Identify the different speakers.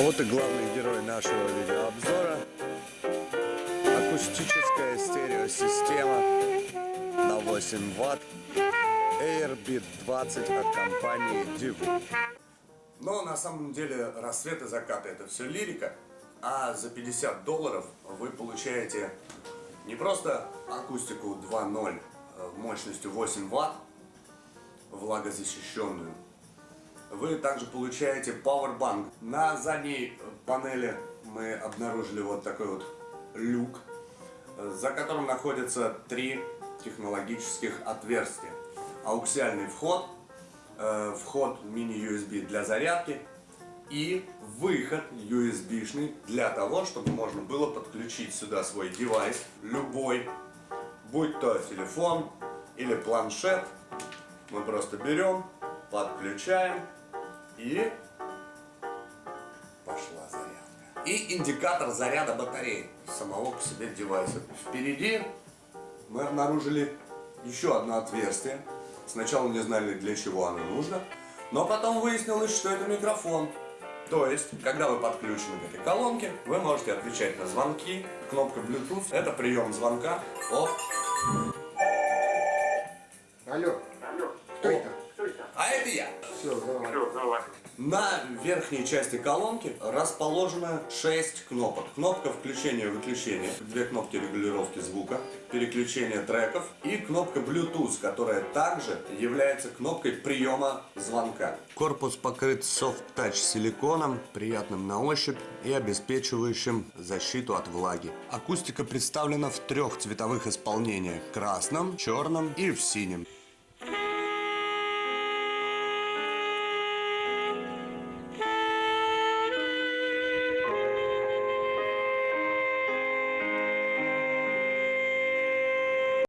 Speaker 1: А вот и главный герой нашего видеообзора. Акустическая стереосистема на 8 ватт Airbit 20 от компании Divu. Но на самом деле рассвет и закат это все лирика, а за 50 долларов вы получаете не просто акустику 2.0 э, мощностью 8 ватт, влагозащищенную, вы также получаете Powerbank. На задней панели мы обнаружили вот такой вот люк, за которым находятся три технологических отверстия. Ауксиальный вход, э, вход мини-USB для зарядки и выход USB-шный для того, чтобы можно было подключить сюда свой девайс, любой, будь то телефон или планшет. Мы просто берем, подключаем и пошла зарядка. И индикатор заряда батареи самого по себе девайса. Впереди мы обнаружили еще одно отверстие. Сначала не знали, для чего оно нужно, но потом выяснилось, что это микрофон. То есть, когда вы подключены к этой колонке, вы можете отвечать на звонки. Кнопка Bluetooth – это прием звонка от...
Speaker 2: Алло,
Speaker 3: Алло,
Speaker 2: кто
Speaker 3: кто это?
Speaker 1: Это я!
Speaker 2: Все, давай.
Speaker 3: Все, давай.
Speaker 1: На верхней части колонки расположено 6 кнопок. Кнопка включения и выключения, две кнопки регулировки звука, переключения треков и кнопка Bluetooth, которая также является кнопкой приема звонка. Корпус покрыт софт-тач силиконом, приятным на ощупь и обеспечивающим защиту от влаги. Акустика представлена в трех цветовых исполнениях – красном, черном и в синем.